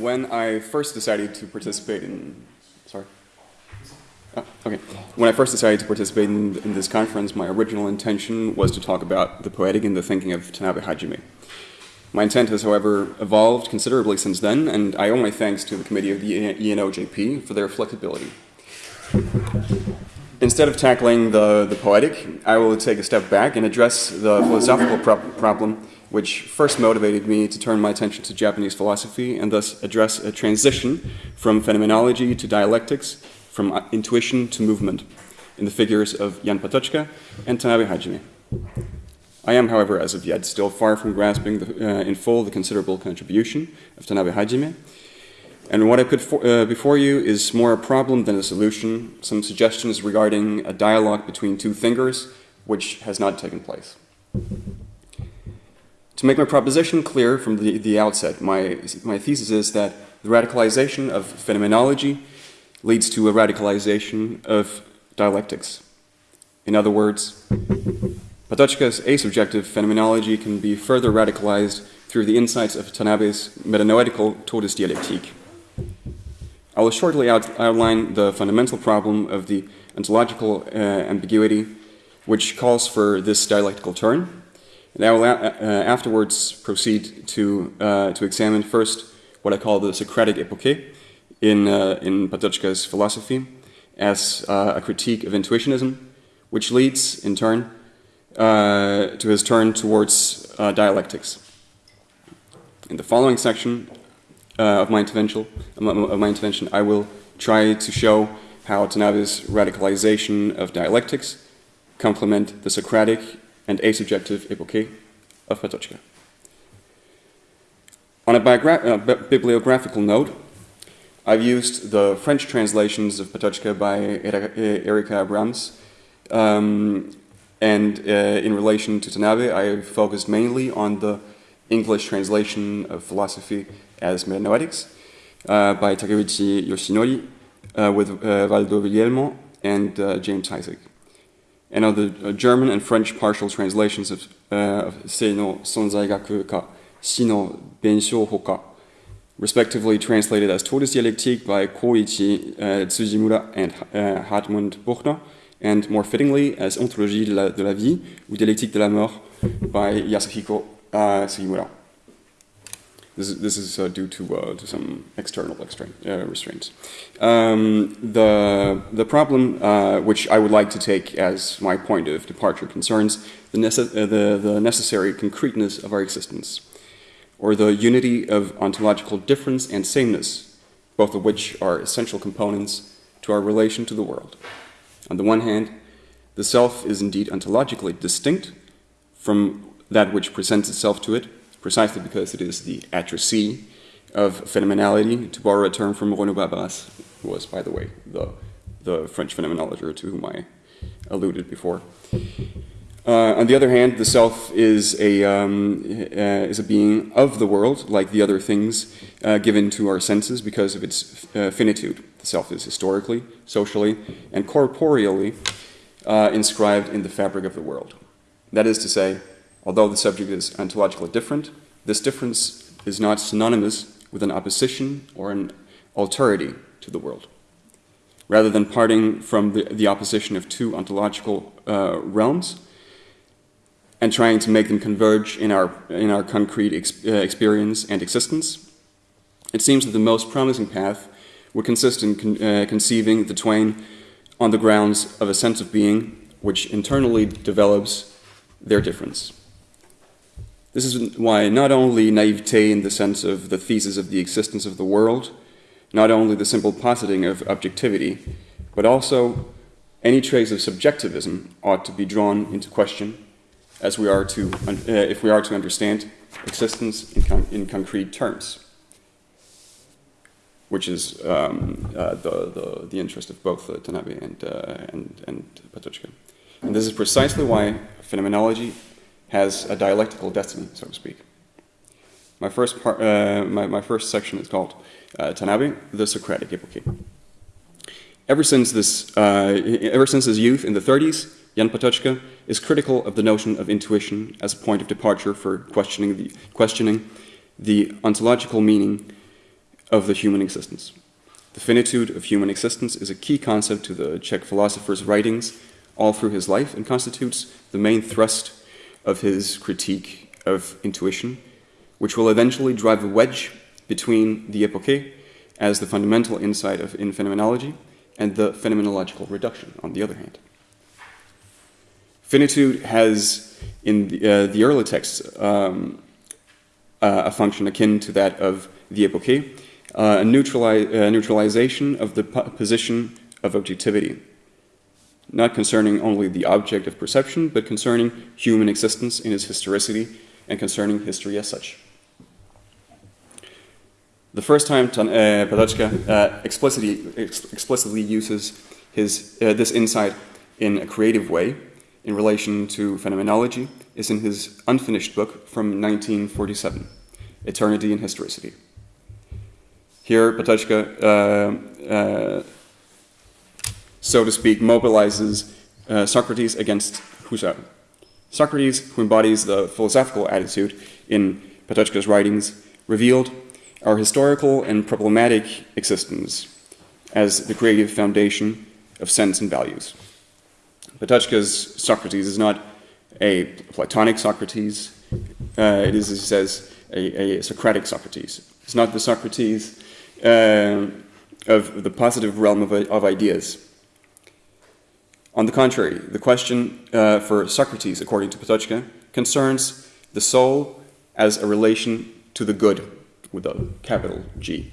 when I first decided to participate in, sorry. Oh, okay. When I first decided to participate in, in, this conference, my original intention was to talk about the poetic and the thinking of Tanabe Hajime. My intent has, however, evolved considerably since then, and I owe my thanks to the committee of the ENOJP for their flexibility. Instead of tackling the, the poetic, I will take a step back and address the philosophical pro problem which first motivated me to turn my attention to Japanese philosophy and thus address a transition from phenomenology to dialectics, from uh, intuition to movement, in the figures of Jan Patočka and Tanabe Hajime. I am, however, as of yet, still far from grasping the, uh, in full the considerable contribution of Tanabe Hajime. And what I put for, uh, before you is more a problem than a solution, some suggestions regarding a dialogue between two thinkers, which has not taken place. To make my proposition clear from the, the outset, my, my thesis is that the radicalization of phenomenology leads to a radicalization of dialectics. In other words, Patočka's asubjective phenomenology can be further radicalized through the insights of Tanabe's metanoetical Todesdialektik. I will shortly out outline the fundamental problem of the ontological uh, ambiguity which calls for this dialectical turn. I will uh, afterwards proceed to, uh, to examine first what I call the Socratic epoche in, uh, in Patočka's philosophy as uh, a critique of intuitionism, which leads, in turn, uh, to his turn towards uh, dialectics. In the following section uh, of my intervention, of my intervention, I will try to show how Tanabe's radicalization of dialectics complement the Socratic and asubjective epoche of Patočka. On a uh, bibliographical note, I've used the French translations of Patočka by Erika Abrams um, and uh, in relation to Tanabe, I focused mainly on the English translation of philosophy as metanoetics uh, by Takeuchi Yoshinori uh, with uh, Valdo Viglielmo and uh, James Heisig. And on the uh, German and French partial translations of, of Seino Sonzaigaku ka Shino Hoka, respectively translated as Todesdialektik by Koichi Tsujimura and Hartmut Buchner, and more fittingly as Ontologie de la, de la vie ou Dialectique de la mort by Yasuhiko uh. This is, uh, due to, uh, to some external uh, restraints. Um, the, the problem uh, which I would like to take as my point of departure concerns the, nece uh, the, the necessary concreteness of our existence, or the unity of ontological difference and sameness, both of which are essential components to our relation to the world. On the one hand, the self is indeed ontologically distinct from that which presents itself to it, precisely because it is the atrocee of phenomenality, to borrow a term from Renaud Barbaras, who was, by the way, the, the French phenomenologist to whom I alluded before. Uh, on the other hand, the self is a, um, uh, is a being of the world, like the other things uh, given to our senses because of its uh, finitude. The self is historically, socially, and corporeally uh, inscribed in the fabric of the world. That is to say, although the subject is ontologically different, this difference is not synonymous with an opposition or an alterity to the world. Rather than parting from the, the opposition of two ontological uh, realms, and trying to make them converge in our, in our concrete ex uh, experience and existence. It seems that the most promising path would consist in con uh, conceiving the twain on the grounds of a sense of being which internally develops their difference. This is why not only naivete in the sense of the thesis of the existence of the world, not only the simple positing of objectivity, but also any trace of subjectivism ought to be drawn into question as we are to, uh, if we are to understand existence in, con in concrete terms, which is um, uh, the, the, the, interest of both uh, Tanabe and, uh, and, and Patočka. And this is precisely why phenomenology has a dialectical destiny, so to speak. My first, part, uh, my, my first section is called uh, Tanabe, the Socratic Epoche. Ever since, this, ever since his youth in the 30s, Jan Patočka is critical of the notion of intuition as a point of departure for questioning the, questioning the ontological meaning of the human existence. The finitude of human existence is a key concept to the Czech philosopher's writings all through his life and constitutes the main thrust of his critique of intuition, which will eventually drive a wedge between the epoche as the fundamental insight of in phenomenology and the phenomenological reduction, on the other hand. Finitude has, in the, uh, the early texts, um, uh, a function akin to that of the epoche, uh, a neutrali uh, neutralization of the position of objectivity, not concerning only the object of perception, but concerning human existence in its historicity and concerning history as such. The first time uh, Patočka uh, explicitly, ex explicitly uses his, uh, this insight in a creative way in relation to phenomenology is in his unfinished book from 1947, Eternity and Historicity. Here, uh, so to speak, mobilizes uh, Socrates against Husserl. Socrates, who embodies the philosophical attitude in Patočka's writings, revealed our historical and problematic existence as the creative foundation of sense and values. Patočka's Socrates is not a Platonic Socrates, uh, it is, as he says, a, a, Socratic Socrates. It's not the Socrates uh, of the positive realm of, of, ideas. On the contrary, the question uh, for Socrates, according to Patočka, concerns the soul as a relation to the good with a capital G.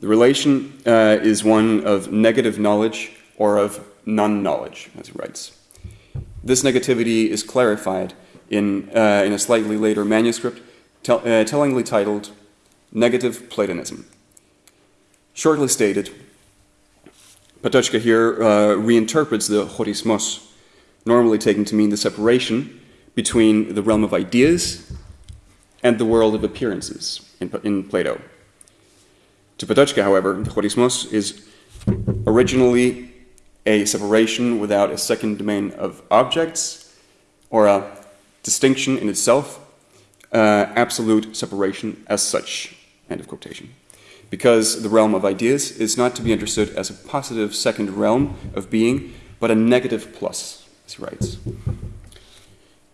The relation uh, is one of negative knowledge or of non-knowledge, as he writes. This negativity is clarified in, uh, in a slightly later manuscript tell, uh, tellingly titled Negative Platonism. Shortly stated, Patočka here uh, reinterprets the chorismos, normally taken to mean the separation between the realm of ideas and the world of appearances in, in Plato. To Patočka, however, the chorismos is originally a separation without a second domain of objects or a distinction in itself, uh, absolute separation as such, end of quotation. Because the realm of ideas is not to be understood as a positive second realm of being, but a negative plus, as he writes.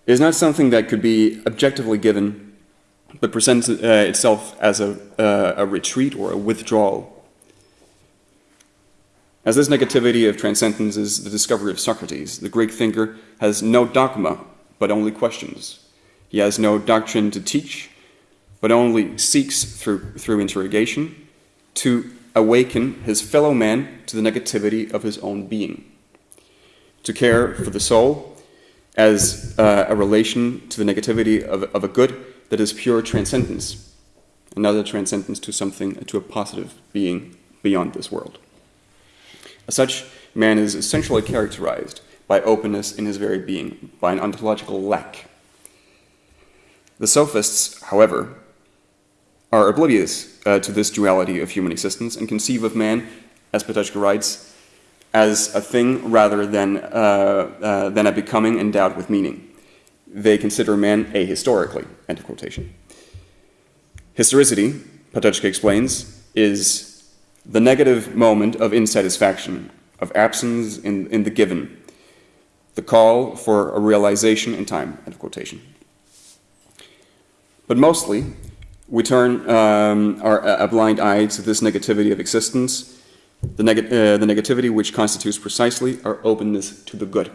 It is not something that could be objectively given but presents uh, itself as a, uh, a retreat or a withdrawal. As this negativity of transcendence is the discovery of Socrates, the Greek thinker has no dogma, but only questions. He has no doctrine to teach, but only seeks through, through interrogation to awaken his fellow man to the negativity of his own being. To care for the soul as uh, a relation to the negativity of, of a good that is pure transcendence, another transcendence to something, to a positive being beyond this world. As such, man is essentially characterized by openness in his very being, by an ontological lack. The sophists, however, are oblivious uh, to this duality of human existence and conceive of man, as Patočka writes, as a thing rather than, uh, uh, than a becoming endowed with meaning they consider man ahistorically, end of quotation. Historicity, Patočka explains, is the negative moment of insatisfaction, of absence in, in the given, the call for a realization in time, end of quotation. But mostly, we turn um, our, a blind eye to this negativity of existence, the, neg uh, the negativity which constitutes precisely our openness to the good.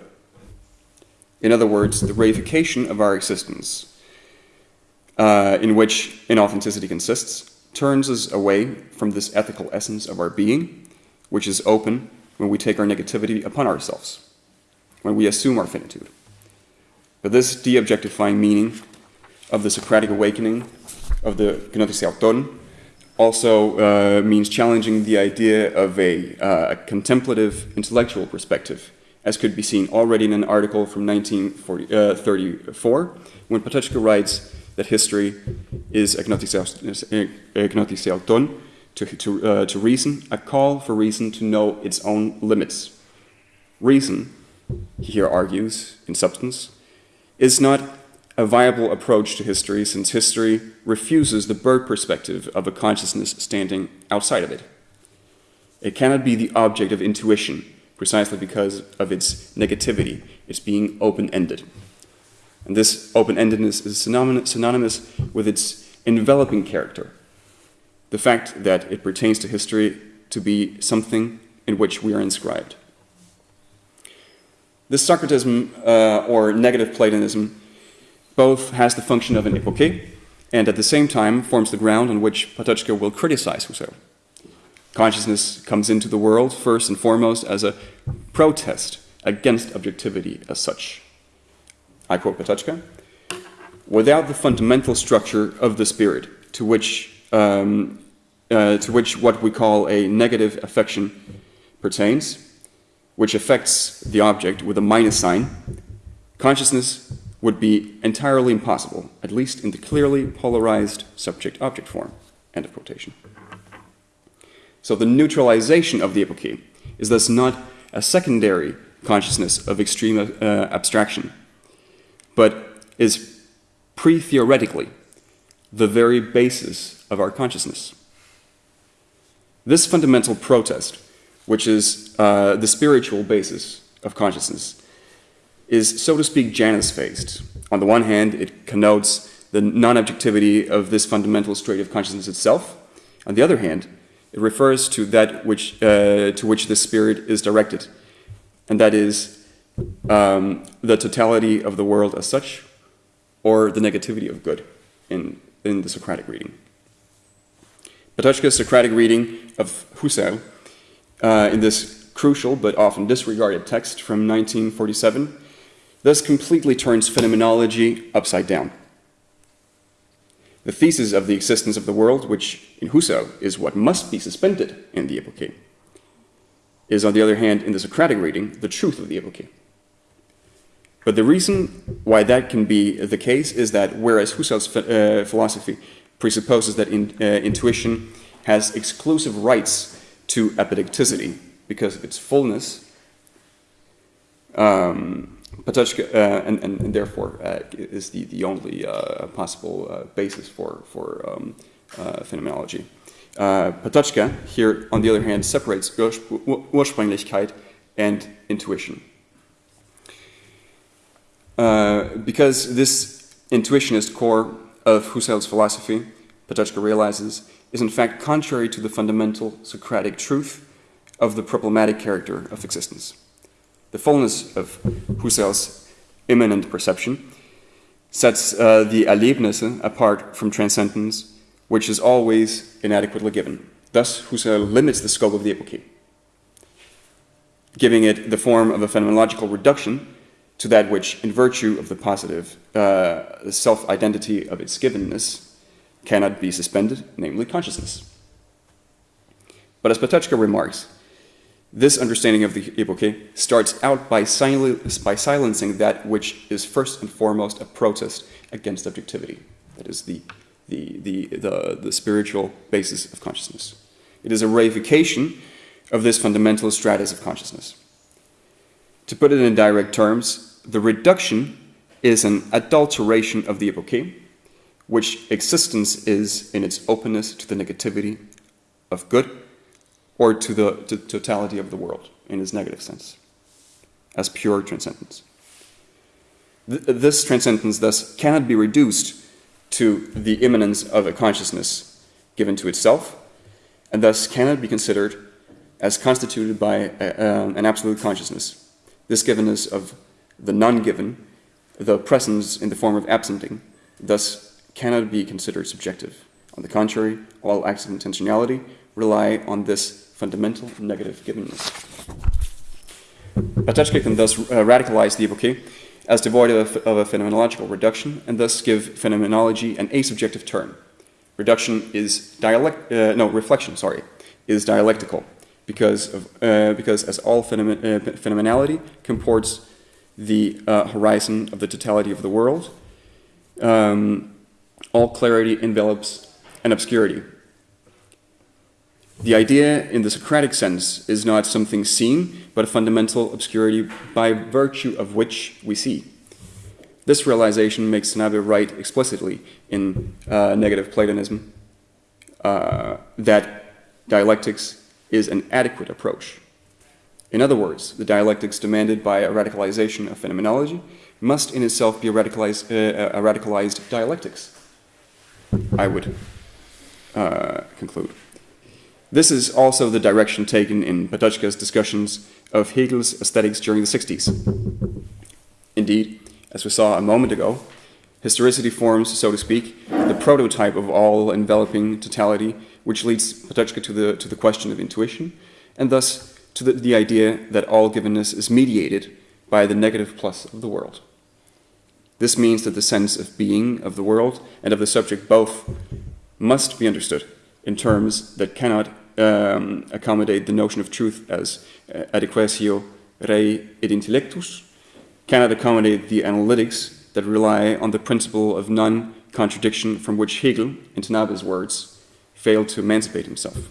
In other words, the reification of our existence, uh, in which inauthenticity consists, turns us away from this ethical essence of our being, which is open when we take our negativity upon ourselves, when we assume our finitude. But this de-objectifying meaning of the Socratic awakening of the gnothi seauton also uh, means challenging the idea of a, uh, a contemplative intellectual perspective as could be seen already in an article from 1934, uh, when Patočka writes that history is agnostiseauton, to, to, uh, to reason, a call for reason to know its own limits. Reason, he here argues, in substance, is not a viable approach to history since history refuses the bird perspective of a consciousness standing outside of it. It cannot be the object of intuition precisely because of its negativity, its being open-ended. And this open-endedness is synonymous with its enveloping character, the fact that it pertains to history to be something in which we are inscribed. This Socratism uh, or negative Platonism both has the function of an epoche and at the same time forms the ground on which Patočka will criticize Husserl. Consciousness comes into the world first and foremost as a protest against objectivity as such. I quote Patočka, without the fundamental structure of the spirit to which, um, uh, to which what we call a negative affection pertains, which affects the object with a minus sign, consciousness would be entirely impossible, at least in the clearly polarized subject-object form. End of quotation. So the neutralization of the epoche is thus not a secondary consciousness of extreme uh, abstraction, but is pre-theoretically the very basis of our consciousness. This fundamental protest, which is uh, the spiritual basis of consciousness, is, so to speak, Janus-faced. On the one hand, it connotes the non-objectivity of this fundamental state of consciousness itself. On the other hand, it refers to that which, uh, to which the spirit is directed, and that is um, the totality of the world as such, or the negativity of good in, in the Socratic reading. Patočka's Socratic reading of Husserl uh, in this crucial but often disregarded text from 1947 thus completely turns phenomenology upside down. The thesis of the existence of the world, which in Husserl is what must be suspended in the epoche, is on the other hand, in the Socratic reading, the truth of the epoche. But the reason why that can be the case is that whereas Husserl's uh, philosophy presupposes that in, uh, intuition has exclusive rights to apodicticity because of its fullness, um, Patočka, uh, and, and, and, therefore uh, is the, the only uh, possible uh, basis for, for um, uh, phenomenology. Uh, Patočka here, on the other hand, separates Ursprünglichkeit and intuition. because this intuitionist core of Husserl's philosophy, Patočka realizes, is in fact contrary to the fundamental Socratic truth of the problematic character of existence. The fullness of Husserl's immanent perception sets uh, the Erlebnisse apart from transcendence, which is always inadequately given. Thus, Husserl limits the scope of the epoche, giving it the form of a phenomenological reduction to that which, in virtue of the positive uh, self-identity of its givenness, cannot be suspended, namely consciousness. But as Patočka remarks, this understanding of the epoche starts out by, sil by silencing that which is first and foremost a protest against objectivity. That is the, the, the, the, the spiritual basis of consciousness. It is a reification of this fundamental stratus of consciousness. To put it in direct terms, the reduction is an adulteration of the epoche, which existence is in its openness to the negativity of good or to the to totality of the world in its negative sense, as pure transcendence. Th this transcendence thus cannot be reduced to the immanence of a consciousness given to itself, and thus cannot be considered as constituted by a, uh, an absolute consciousness. This givenness of the non-given, the presence in the form of absenting, thus cannot be considered subjective. On the contrary, all acts of intentionality rely on this fundamental negative givenness. Patočka can thus uh, radicalize the epoche as devoid of a, of a, phenomenological reduction and thus give phenomenology an asubjective turn. Reduction is dialect, uh, no, reflection, sorry, is dialectical because, of, uh, because as all phenomen uh, phenomenality comports the uh, horizon of the totality of the world, um, all clarity envelops an obscurity the idea in the Socratic sense is not something seen, but a fundamental obscurity by virtue of which we see. This realization makes Tanabe write explicitly in uh, Negative Platonism uh, that dialectics is an adequate approach. In other words, the dialectics demanded by a radicalization of phenomenology must in itself be a radicalized, uh, a radicalized dialectics, I would uh, conclude. This is also the direction taken in Patočka's discussions of Hegel's aesthetics during the 60s. Indeed, as we saw a moment ago, historicity forms, so to speak, the prototype of all enveloping totality, which leads Patočka to the, to the question of intuition, and thus to the, the idea that all givenness is mediated by the negative plus of the world. This means that the sense of being of the world and of the subject both must be understood in terms that cannot um, accommodate the notion of truth as uh, adequatio rei et intellectus, cannot accommodate the analytics that rely on the principle of non-contradiction from which Hegel, in Tanabe's words, failed to emancipate himself.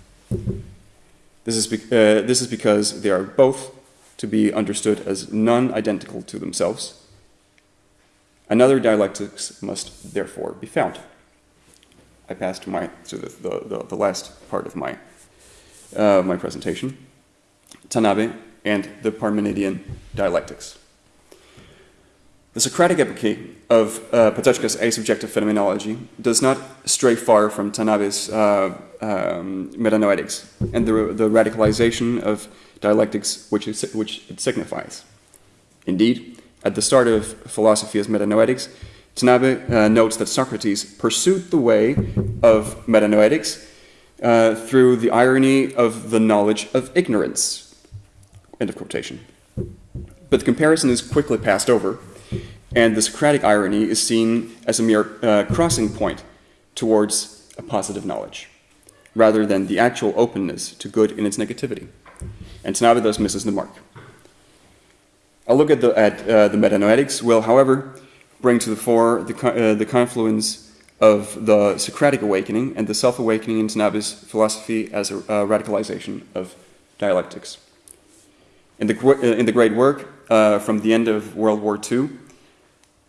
This is, uh, this is because they are both to be understood as non-identical to themselves. Another dialectics must therefore be found. I pass to my to the, the, the, the last part of my uh, my presentation, Tanabe and the Parmenidean dialectics. The Socratic epoche of uh, Patočka's asubjective phenomenology does not stray far from Tanabe's uh, um, metanoetics and the, the radicalization of dialectics which it, which it signifies. Indeed, at the start of philosophy as metanoetics, Tanabe uh, notes that Socrates pursued the way of metanoetics uh, through the irony of the knowledge of ignorance. End of quotation. But the comparison is quickly passed over and the Socratic irony is seen as a mere uh, crossing point towards a positive knowledge, rather than the actual openness to good in its negativity. And Tanabe thus misses the mark. A look at the, at, uh, the metanoetics will, however, bring to the fore the, uh, the confluence of the Socratic awakening and the self-awakening in Tanabe's philosophy as a radicalization of dialectics. In the, uh, in the great work uh, from the end of World War II,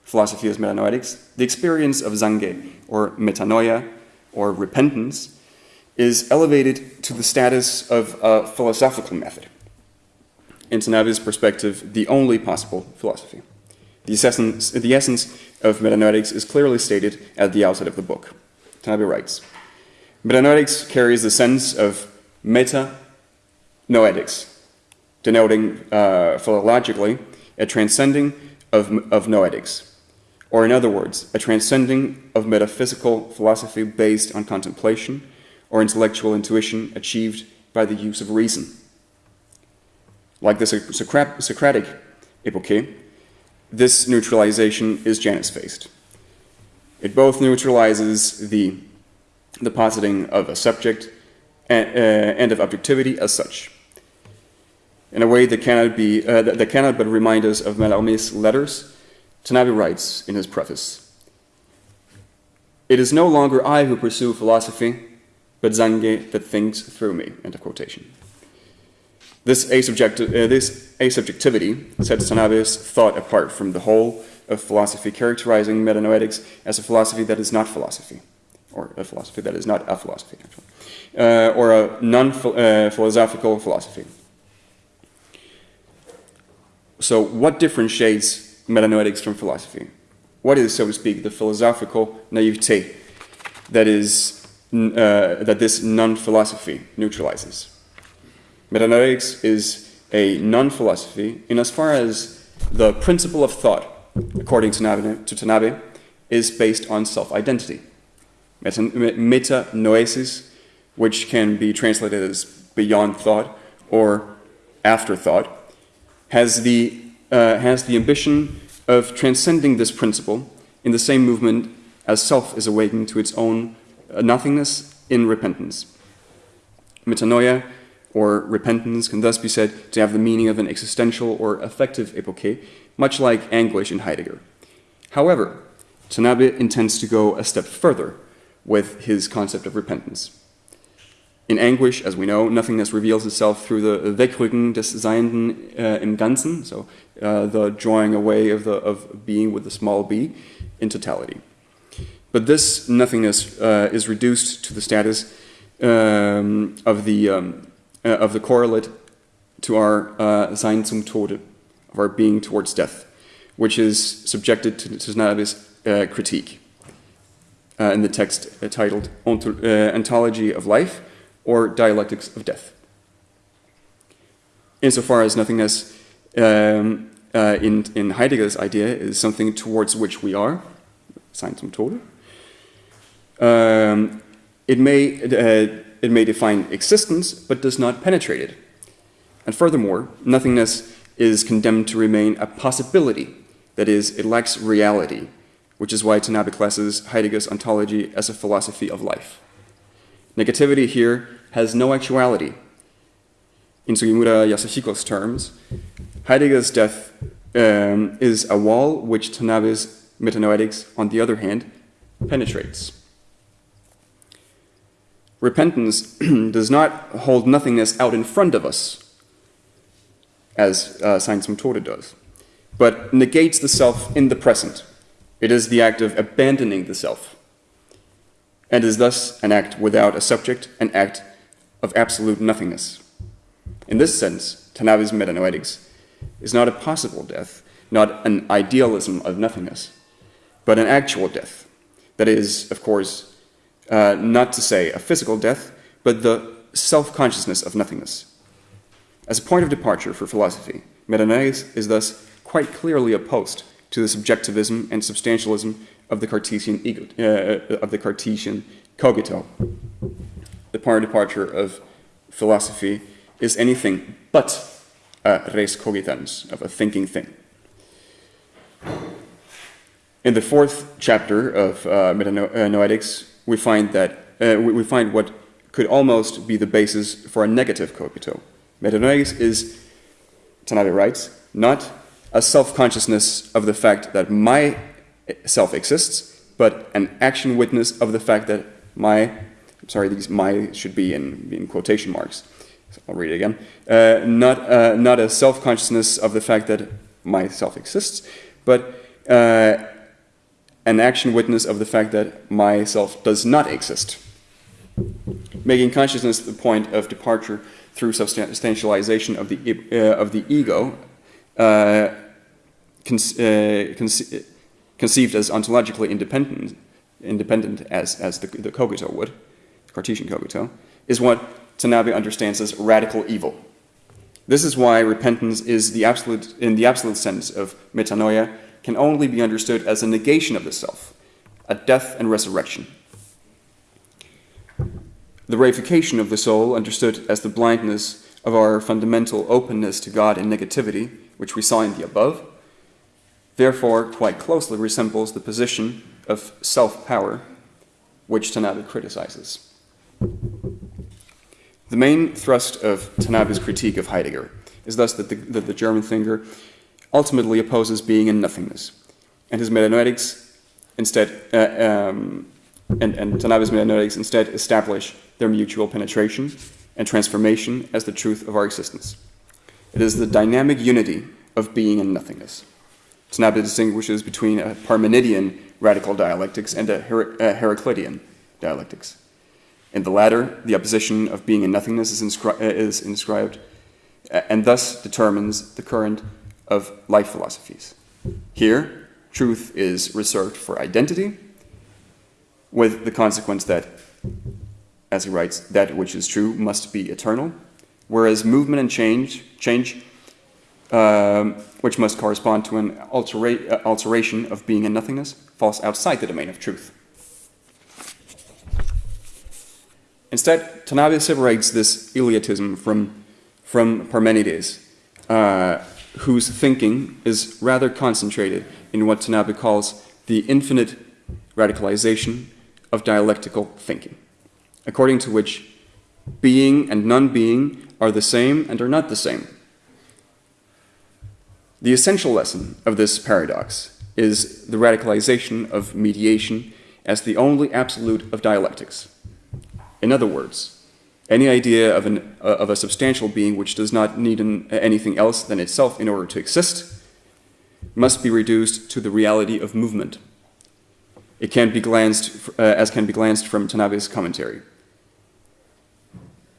philosophy as metanoetics, the experience of zange, or metanoia, or repentance, is elevated to the status of a philosophical method. In Tanabe's perspective, the only possible philosophy. The essence, the essence of metanoetics is clearly stated at the outset of the book. Tanabe writes, Metanoetics carries the sense of meta-noetics, denoting uh, philologically a transcending of, of noetics, or in other words, a transcending of metaphysical philosophy based on contemplation or intellectual intuition achieved by the use of reason. Like the Socratic epoche, this neutralization is Janus-faced. It both neutralizes the, the positing of a subject and, uh, and, of objectivity as such, in a way that cannot, be, uh, that, that cannot but remind us of Mallarmé's letters Tanabe writes in his preface, It is no longer I who pursue philosophy, but Zange that thinks through me, end of quotation. This, asubjecti uh, this asubjectivity sets Tanabe's thought apart from the whole of philosophy, characterizing metanoetics as a philosophy that is not philosophy, or a philosophy that is not a philosophy, actually, uh, or a non-philosophical uh, philosophy. So what differentiates metanoetics from philosophy. What is, so to speak, the philosophical naivete that is uh, that this non-philosophy neutralizes? Metanoetics is a non-philosophy in as far as the principle of thought, according to, Tanabe, to Tanabe is based on self-identity. Metanoesis, which can be translated as beyond thought or afterthought, has the uh, has the ambition of transcending this principle in the same movement as self is awakened to its own uh, nothingness in repentance. Metanoia, or repentance, can thus be said to have the meaning of an existential or affective epoche, much like anguish in Heidegger. However, Tanabe intends to go a step further with his concept of repentance. In anguish, as we know, nothingness reveals itself through the Wegrücken des Seienden uh, im Ganzen, so uh, the drawing away of, the, of being with the small b in totality. But this nothingness uh, is reduced to the status um, of, the, um, uh, of the correlate to our uh, Sein zum Tode, of our being towards death, which is subjected to, to uh, critique uh, in the text uh, titled Ontology of Life or Dialectics of Death. Insofar as nothingness um, in, in Heidegger's idea is something towards which we are, Sein zum Tode, um, it, may, uh, it may define existence, but does not penetrate it. And furthermore, nothingness is condemned to remain a possibility, that is, it lacks reality, which is why Tanabe classes Heidegger's ontology as a philosophy of life. Negativity here has no actuality. In Sugimura Yasuhiko's terms, Heidegger's death um, is a wall which Tanabe's metanoetics, on the other hand, penetrates. Repentance does not hold nothingness out in front of us, as uh, Sein zum Tode does, but negates the self in the present. It is the act of abandoning the self, and is thus an act without a subject, an act of absolute nothingness. In this sense, Tanabe's metanoetics is not a possible death, not an idealism of nothingness, but an actual death. That is, of course, uh, not to say a physical death, but the self-consciousness of nothingness. As a point of departure for philosophy, metanoia is thus quite clearly opposed to the subjectivism and substantialism of the Cartesian ego, uh, of the Cartesian cogito. The point of departure of philosophy is anything but a res cogitans, of a thinking thing. In the fourth chapter of uh, Metanoetics, we find that uh, we find what could almost be the basis for a negative cogito. Metanoia is, Tanabe writes, not a self-consciousness of the fact that my self exists, but an action witness of the fact that my, I'm sorry, these my should be in, in quotation marks. So I'll read it again. Uh, not, uh, not a self-consciousness of the fact that my self exists, but uh, an action witness of the fact that myself does not exist. Making consciousness the point of departure through substantialization of the, uh, of the ego, uh, uh, conce conceived as ontologically independent, independent as, as the, the cogito would, Cartesian cogito, is what Tanabe understands as radical evil. This is why repentance is the absolute, in the absolute sense of metanoia, can only be understood as a negation of the self, a death and resurrection. The reification of the soul, understood as the blindness of our fundamental openness to God and negativity, which we saw in the above, therefore quite closely resembles the position of self-power, which Tanabe criticizes. The main thrust of Tanabe's critique of Heidegger is thus that the, that the German thinker ultimately opposes being and nothingness. And his metanoetics instead, uh, um, and, and Tanabe's metanoetics instead establish their mutual penetration and transformation as the truth of our existence. It is the dynamic unity of being and nothingness. Tanabe distinguishes between a Parmenidean radical dialectics and a, Her a Heraclitean dialectics. In the latter, the opposition of being and nothingness is, inscri is inscribed and thus determines the current of life philosophies. Here, truth is reserved for identity, with the consequence that, as he writes, that which is true must be eternal, whereas movement and change, change um, which must correspond to an altera uh, alteration of being and nothingness, falls outside the domain of truth. Instead, Tanabe separates this Eleatism from, from Parmenides, uh, whose thinking is rather concentrated in what Tanabe calls the infinite radicalization of dialectical thinking, according to which being and non-being are the same and are not the same. The essential lesson of this paradox is the radicalization of mediation as the only absolute of dialectics. In other words, Any idea of, an, uh, of a substantial being which does not need an, anything else than itself in order to exist must be reduced to the reality of movement. It can be glanced, uh, as can be glanced from Tanabe's commentary.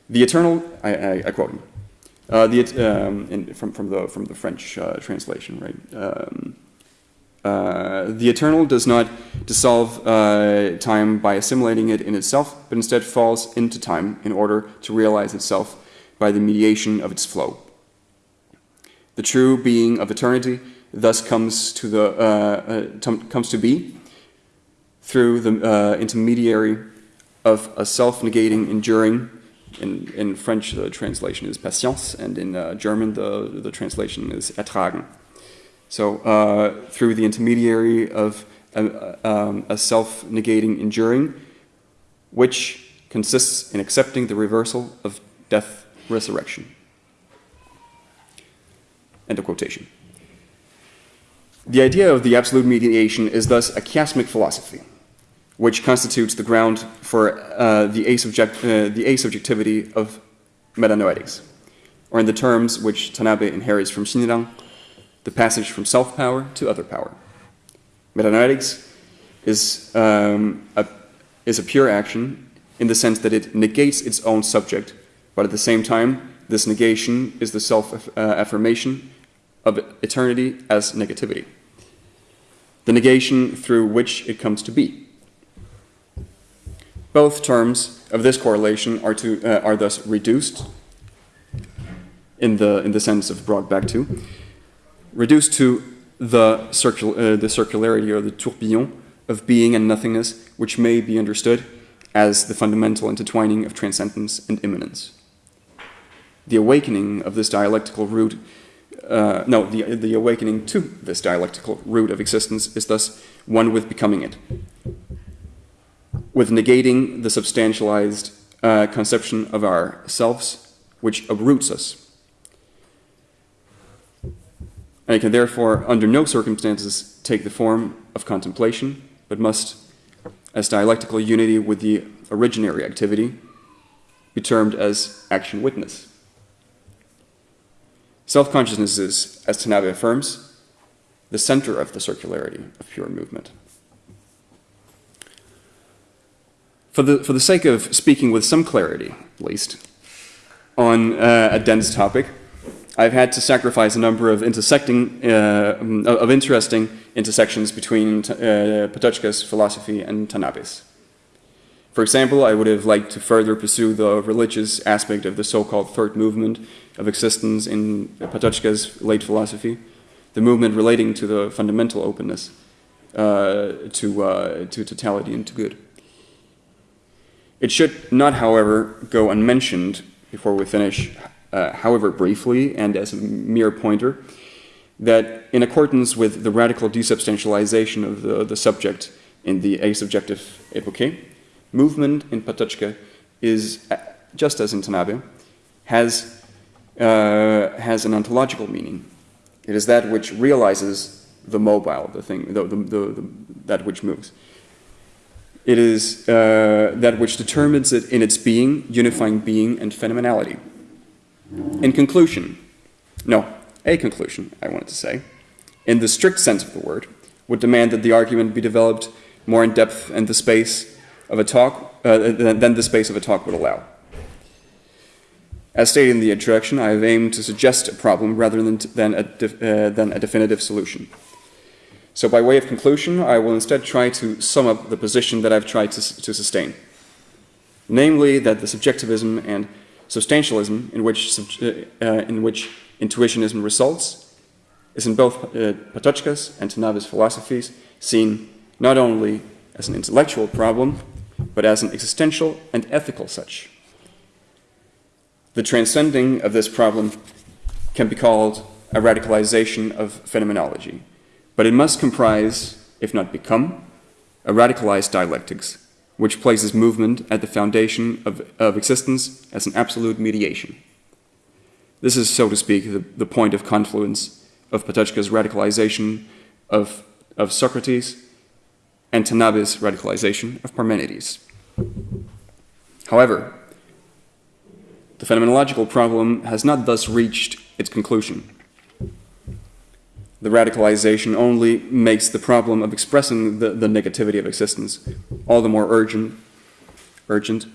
The eternal, I, I, I quote him, uh, the, um, in, from, from, the, from the French uh, translation, right? Um, uh, the eternal does not dissolve uh, time by assimilating it in itself, but instead falls into time in order to realize itself by the mediation of its flow. The true being of eternity thus comes to, the, uh, uh comes to be through the uh, intermediary of a self-negating, enduring, in, in French the translation is patience, and in German the, the translation is ertragen. So uh, through the intermediary of a, um, a self-negating enduring, which consists in accepting the reversal of death resurrection. End of quotation. The idea of the absolute mediation is thus a chiasmic philosophy, which constitutes the ground for uh, the, asubject, uh, the asubjectivity of metanoetics, or in the terms which Tanabe inherits from Shinran, the passage from self power to other power. Metanoetics is, um, a, is a pure action in the sense that it negates its own subject, but at the same time, this negation is the self uh, affirmation of eternity as negativity, the negation through which it comes to be. Both terms of this correlation are, to, uh, are thus reduced in the, in the sense of brought back to, reduced to the, circul uh, the circularity or the tourbillon of being and nothingness, which may be understood as the fundamental intertwining of transcendence and immanence. The awakening of this dialectical root, uh, no, the, the awakening to this dialectical root of existence is thus one with becoming it, with negating the substantialized uh, conception of ourselves, which uproots us and it can therefore, under no circumstances, take the form of contemplation, but must, as dialectical unity with the originary activity, be termed as action witness. Self-consciousness is, as Tanabe affirms, the center of the circularity of pure movement. For the, for the sake of speaking with some clarity, at least, on uh, a dense topic, I've had to sacrifice a number of intersecting, uh, of interesting intersections between uh, Patočka's philosophy and Tanabe's. For example, I would have liked to further pursue the religious aspect of the so-called third movement of existence in Patočka's late philosophy, the movement relating to the fundamental openness uh, to, uh, to totality and to good. It should not, however, go unmentioned before we finish uh, however briefly and as a mere pointer, that in accordance with the radical desubstantialization of the, the subject in the asubjective epoche, movement in Patočka is, uh, just as in Tanabe, has, uh, has an ontological meaning. It is that which realizes the mobile, the thing, the, the, the, that which moves. It is uh, that which determines it in its being, unifying being and phenomenality. In conclusion, no, a conclusion, I wanted to say, in the strict sense of the word, would demand that the argument be developed more in depth and the space of a talk uh, than the space of a talk would allow. As stated in the introduction, I have aimed to suggest a problem rather than, than, a, uh, than a definitive solution. So by way of conclusion, I will instead try to sum up the position that I've tried to, to sustain. Namely, that the subjectivism and Substantialism, in which, uh, uh, in which intuitionism results, is in both uh, Patočka's and Tanabe's philosophies seen not only as an intellectual problem, but as an existential and ethical such. The transcending of this problem can be called a radicalization of phenomenology, but it must comprise, if not become, a radicalized dialectics which places movement at the foundation of, of existence as an absolute mediation. This is, so to speak, the, the point of confluence of Patočka's radicalization of, of Socrates and Tanabe's radicalization of Parmenides. However, The phenomenological problem has not thus reached its conclusion. The radicalization only makes the problem of expressing the, the negativity of existence all the more urgent, urgent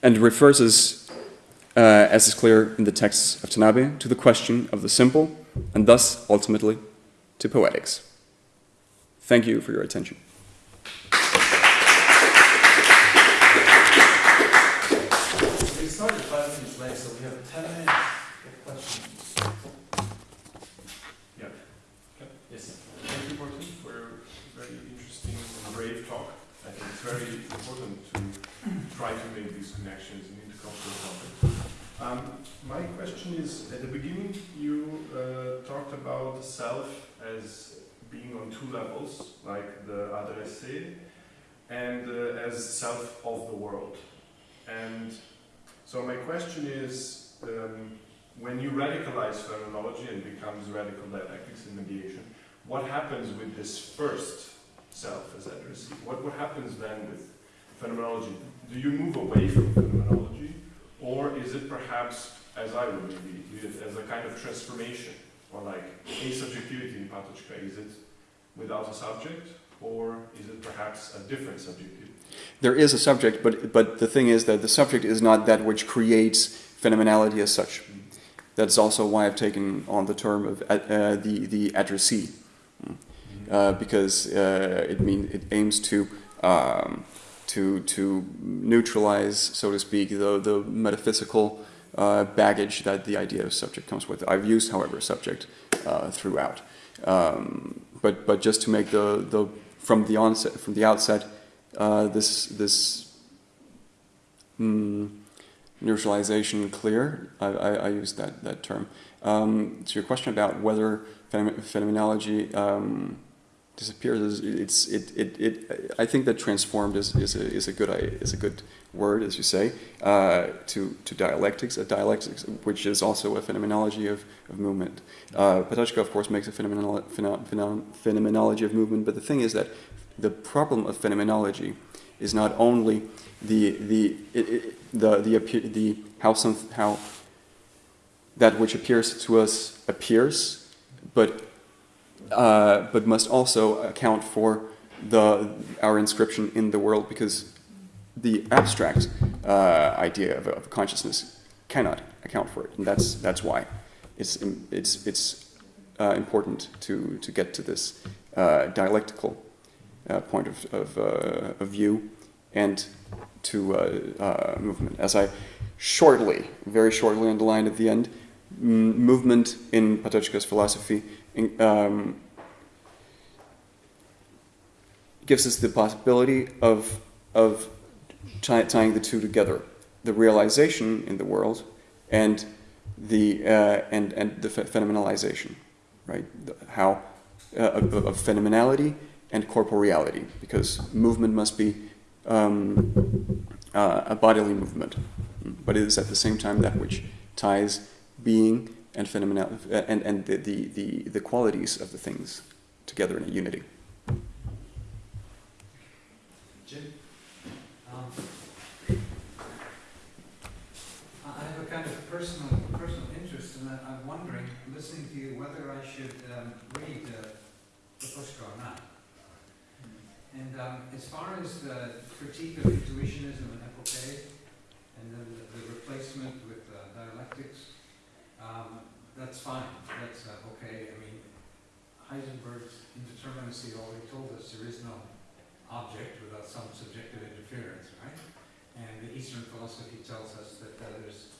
and refers uh, as is clear in the texts of Tanabe, to the question of the simple and thus ultimately to poetics. Thank you for your attention. Try to make these connections in intercultural context. Um, my question is, at the beginning, you uh, talked about the self as being on two levels, like the adressé, and uh, as self of the world. And so my question is, um, when you radicalize phenomenology and becomes radical dialectics and mediation, what happens with this first self as addressee? What, what happens then with phenomenology? Do you move away from phenomenology, or is it perhaps, as I would maybe it, as a kind of transformation, or like a subjectivity in Patočka? Is it without a subject, or is it perhaps a different subjectivity? There is a subject, but, but the thing is that the subject is not that which creates phenomenality as such. That's also why I've taken on the term of uh, the, the addressee, uh, because uh, it, mean, it aims to, um, to, to neutralize, so to speak, the, the metaphysical uh, baggage that the idea of subject comes with. I've used, however, subject uh, throughout. Um, but, but just to make the, the, from the onset, from the outset, uh, this this mm, neutralization clear. I, I, I use that that term. Um, to your question about whether phenomenology um, disappears, it's it, it, it I think that transformed is, is a is a good is a good word as you say uh, to to dialectics a dialectics which is also a phenomenology of, of movement. Uh, Patočka of course makes a phenomenolo phenomenology of movement, but the thing is that the problem of phenomenology is not only the the it, it, the the, the how some how that which appears to us appears, but uh, but must also account for the our inscription in the world because the abstract uh, idea of, of consciousness cannot account for it, and that's that's why it's it's it's uh, important to to get to this uh, dialectical uh, point of, of, uh, of, view and to uh, movement. As I shortly, very shortly underlined at the end, movement in Patočka's philosophy um, gives us the possibility of, of tying the two together, the realization in the world and the, uh, and, and the phenomenalization, right? The, how uh, of, of phenomenality and corporeality, because movement must be um, uh, a bodily movement, but it is at the same time that which ties being and phenomena and, and the, the, the, the qualities of the things together in a unity. Jim? Um, I have a kind of personal personal interest, and I'm wondering, listening to you, whether I should um, read uh, Patočka or not. And um, as far as the critique of intuitionism and epoche, and then the, the replacement with uh, dialectics, um, that's fine. That's uh, okay. I mean, Heisenberg's indeterminacy already told us there is no object without some subjective interference, right? And the Eastern philosophy tells us that uh, there's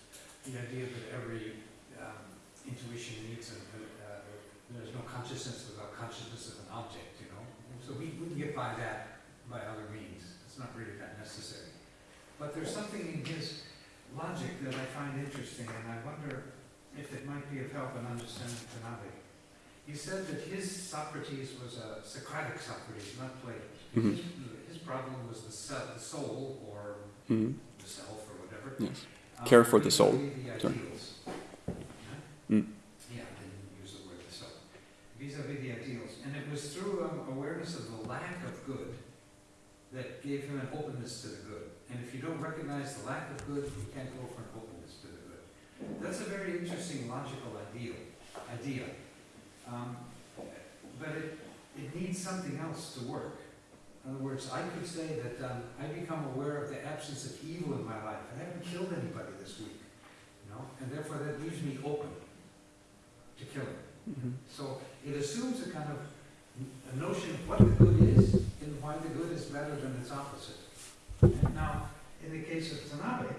the idea that every um, intuition needs a, uh, there's no consciousness without consciousness of an object, you know? So we, we can get by that by other means. It's not really that necessary. But there's something in his logic that I find interesting, and I wonder if it might be of help in understanding Tanabe. He said that his Socrates was a Socratic Socrates, not Plato. Mm -hmm. his, his, problem was the, the soul or mm -hmm. the self or whatever. Yes. Um, Care for the soul. The ideals. Mm. Yeah, I didn't use the word the soul. Vis-a-vis -vis the ideals. And it was through um, awareness of the lack of good that gave him an openness to the good. And if you don't recognize the lack of good, you can't go for an openness That's a very interesting logical ideal, idea. Um, but it, it needs something else to work. In other words, I could say that um, I become aware of the absence of evil in my life. I haven't killed anybody this week, you know, and therefore that leaves me open to killing. Mhm. So it assumes a kind of a notion of what the good is and why the good is better than its opposite. Now, in the case of Tanabe,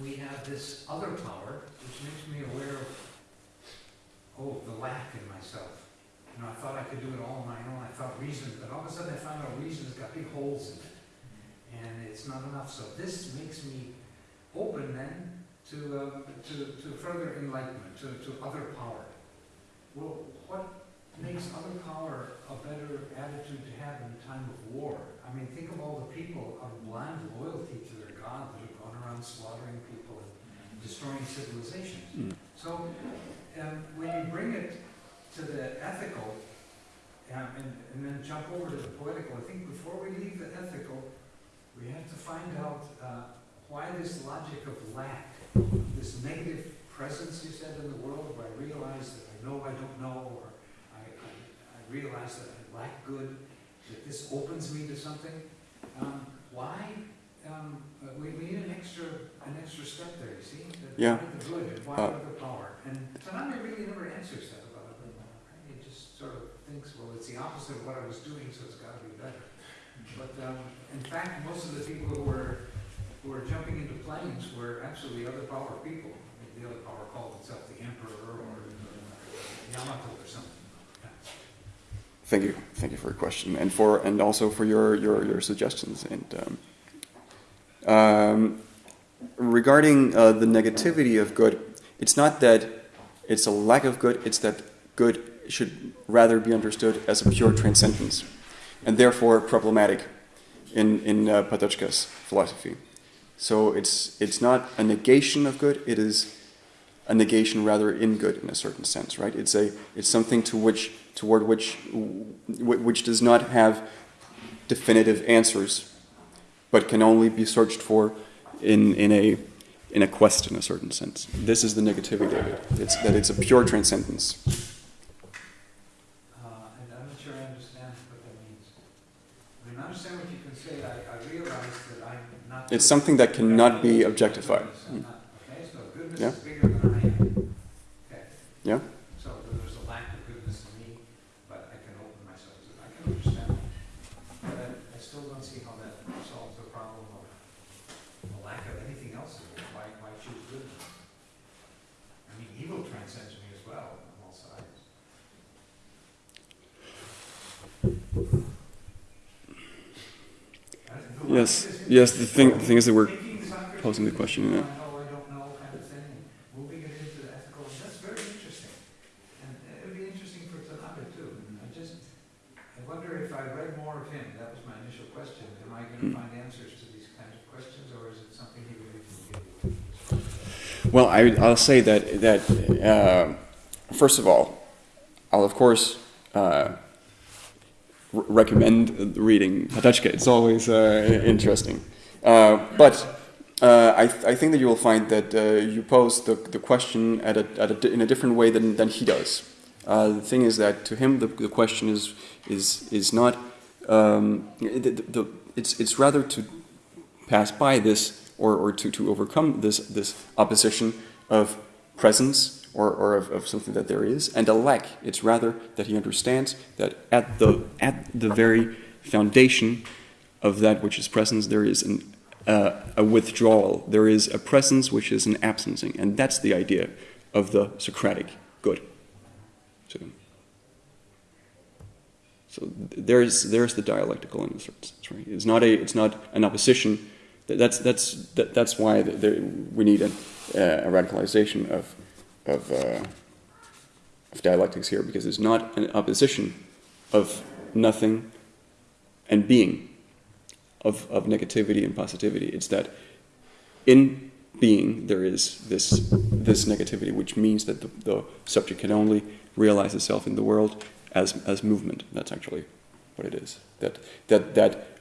we have this other power which makes me aware of, oh, the lack in myself. You know, I thought I could do it all on my own, I thought reason, but all of a sudden I found out reason's got big holes in it. And it's not enough, so this makes me open then to, uh, to, to further enlightenment, to, to other power. Well, what makes other power a better attitude to have in a time of war? I mean, think of all the people of blind loyalty to their God that have gone around slaughtering destroying civilizations. Mm. So, um, when you bring it to the ethical, um, and, and then jump over to the political, I think before we leave the ethical, we have to find out, uh, why this logic of lack, this negative presence you said in the world, where I realize that I know I don't know, or I, I, I realize that I lack good, that this opens me to something. Um, why, um, uh, we, we need an extra, an extra step there, you see? That Yeah. The good and why Uh, other power? And Tanabe really never answers that about it. He just sort of thinks, well, it's the opposite of what I was doing, so it's gotta be better. But, um, in fact, most of the people who were, who were jumping into planes were actually other power people. The other power called itself the emperor or Yamato or something. Thank you, thank you for your question, and for and also for your your, your suggestions. And um, um, regarding uh, the negativity of good, it's not that it's a lack of good; it's that good should rather be understood as a pure transcendence, and therefore problematic in in uh, Patočka's philosophy. So it's it's not a negation of good; it is a negation rather in good in a certain sense, right? It's a it's something to which toward which which does not have definitive answers, but can only be searched for in in a in a quest in a certain sense. This is the negativity of it. It's that it's a pure transcendence. Uh, and I'm not sure I understand what that means. I mean, I understand what you can say, I, I realize that I'm not. It's something that cannot be objectified. I'm Okay, so goodness Yeah. is bigger than I am. Okay. Yeah. So there's a lack of goodness in me, but I can open myself to, I can understand. But I, I still don't see how that solves the problem of the lack of anything else in me. Why, why choose goodness? I mean, evil transcends me as well on all sides. I don't know. Yes, yes. The thing the thing is that we're Taking Socrates posing the to question, I yeah. know, I don't know kind of thing, moving it into the ethical, that's very interesting. And it would be interesting for Tanabe too. I just, I wonder if I read more of him, that was my initial question, am I Hmm. gonna find answers to these kinds of questions, or is it something he really can give? Well, I, I'll say that that uh, first of all, I'll of course uh, recommend reading Patočka. It's always uh, interesting, uh, but uh, I, th- I think that you will find that uh, you pose the, the question at a, at a in a different way than, than he does. Uh, the thing is that to him the, the question is is is not um, the, the, the, it's it's rather to pass by this or, or to, to overcome this, this opposition of presence or, or of, of something that there is and a lack. It's rather that he understands that at the, at the very foundation of that which is presence, there is an, uh, a withdrawal. There is a presence which is an absencing. And that's the idea of the Socratic good. So, so there's, there's the dialectical in right? It's not, a, it's not an opposition That's that's that, that's why there, we need a, uh, a radicalization of of, uh, of dialectics here because it's not an opposition of nothing and being, of of negativity and positivity. It's that in being there is this this negativity, which means that the, the subject can only realize itself in the world as as movement. That's actually what it is. That that that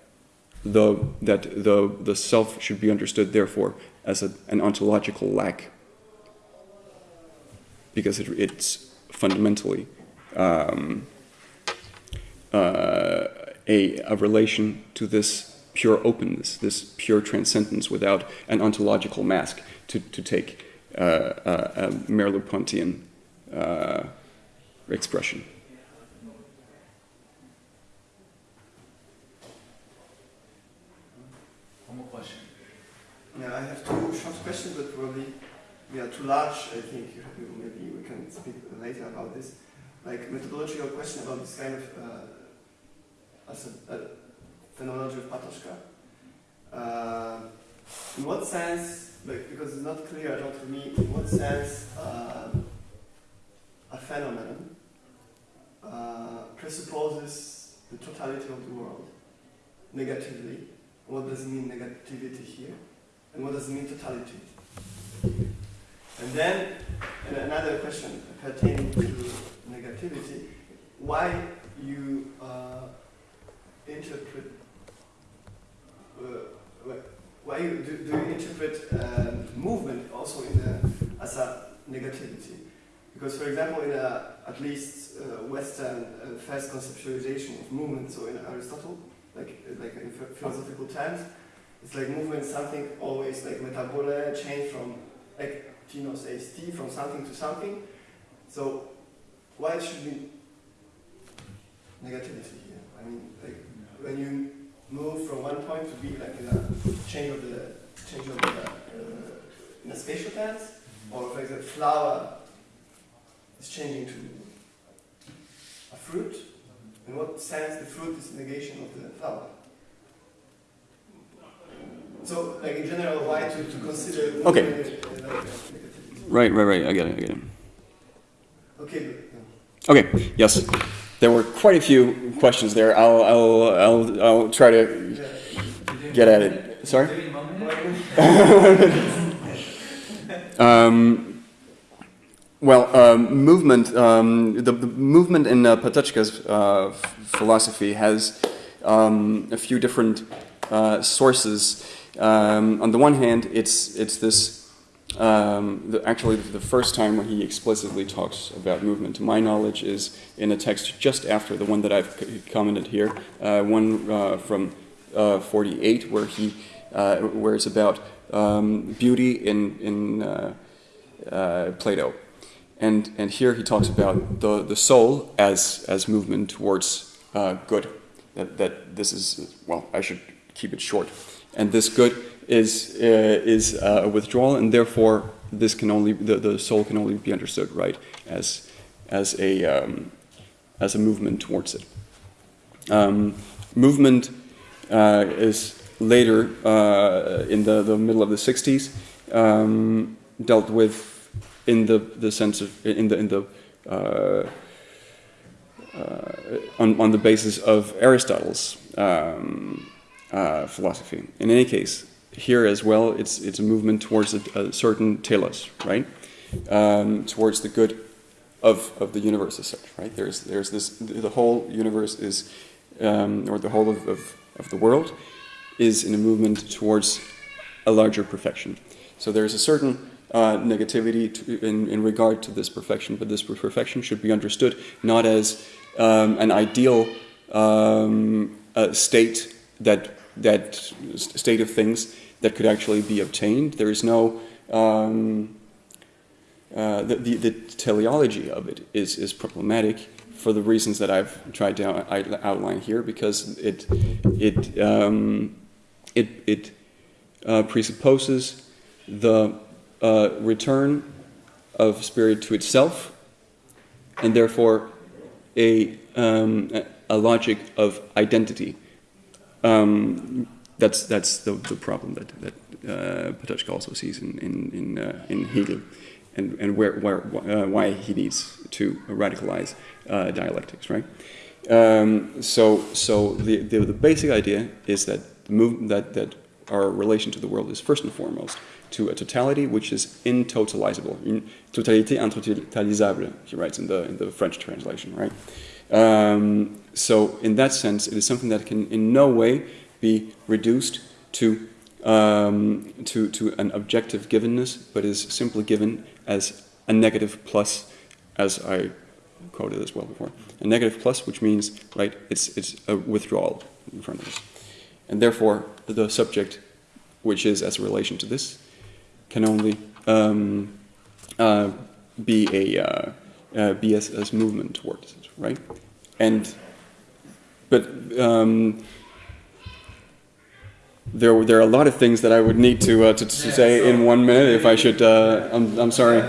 the, that the, the self should be understood, therefore, as a, an ontological lack because it, it's fundamentally um, uh, a, a relation to this pure openness, this pure transcendence without an ontological mask, to, to take uh, a, a Merleau-Pontian uh, expression. One more question. Yeah, I have two short questions, but probably we are large. I think you- maybe we can speak later about this. Like methodological question about this kind of uh, as a, a phenomenology of Patočka. Uh, in what sense, like, because it's not clear at all to me, in what sense uh, a phenomenon uh, presupposes the totality of the world negatively. What does it mean negativity here? And what does it mean totality? And then and another question pertaining to negativity, why you uh, interpret, uh, why you, do, do you interpret um, movement also in a, as a negativity? Because for example, in a, at least uh, Western uh, first conceptualization of movement, so in Aristotle, like, like in philosophical terms, it's like movement something always like metabole, change from like tinos eis ti from something to something. So why should be negativity here? I mean like when you move from one point to be like in a change of the change of the uh, in a spatial tense, or for example flower is changing to a fruit. In what sense the fruit is negation of the flower? So, like in general, why to, to consider Okay. uh, like. Right, right, right. I get it. I get it. Okay, Okay. Yes, there were quite a few questions there. I'll, I'll, I'll, I'll try to get at it. Sorry. Maybe a moment? Um, well, um, movement. Um, the, the movement in uh, Patočka's uh, philosophy has um, a few different uh, sources. Um, on the one hand, it's it's this. Um, the, actually, the first time when he explicitly talks about movement, to my knowledge, is in a text just after the one that I've commented here, uh, one uh, from uh, 48, where he uh, where it's about um, beauty in in uh, uh, Plato, and and here he talks about the the soul as as movement towards good. That that this is well, I should keep it short, and this good is uh, is uh, a withdrawal, and therefore this can only the, the soul can only be understood right as as a um, as a movement towards it. Um, movement uh, is later uh, in the, the middle of the 60s um, dealt with in the, the sense of in the in the uh, uh, on, on the basis of Aristotle's um, uh, philosophy. In any case, here as well, it's it's a movement towards a, a certain telos, right? Um, towards the good of, of the universe as such, right? There's there's this the whole universe is um, or the whole of, of, of the world is in a movement towards a larger perfection. So there's a certain uh, negativity to, in, in regard to this perfection, but this perfection should be understood not as um, an ideal um, uh, state that that state of things that could actually be obtained. There is no um, uh, the, the, the teleology of it is, is problematic for the reasons that I've tried to out- out- outline here, because it it um, it it uh, presupposes the uh, return of spirit to itself, and therefore a um, a logic of identity. Um, that's that's the, the problem that that uh, Patočka also sees in in in, uh, in Hegel, and and where where uh, why he needs to radicalize uh, dialectics, right? Um, so so the, the the basic idea is that the move that that our relation to the world is first and foremost to a totality which is intotalizable, totalité intotalisable. He writes in the in the French translation, right? Um, so in that sense, it is something that can in no way be reduced to um, to to an objective givenness, but is simply given as a negative plus, as I quoted as well before. A negative plus, which means, right, it's, it's a withdrawal in front of us. And therefore, the subject, which is as a relation to this, can only um, uh, be a uh, uh, be as, as movement towards it, right? And but um, there there are a lot of things that I would need to uh, to, to say in one minute if I should. Uh, I'm I'm sorry.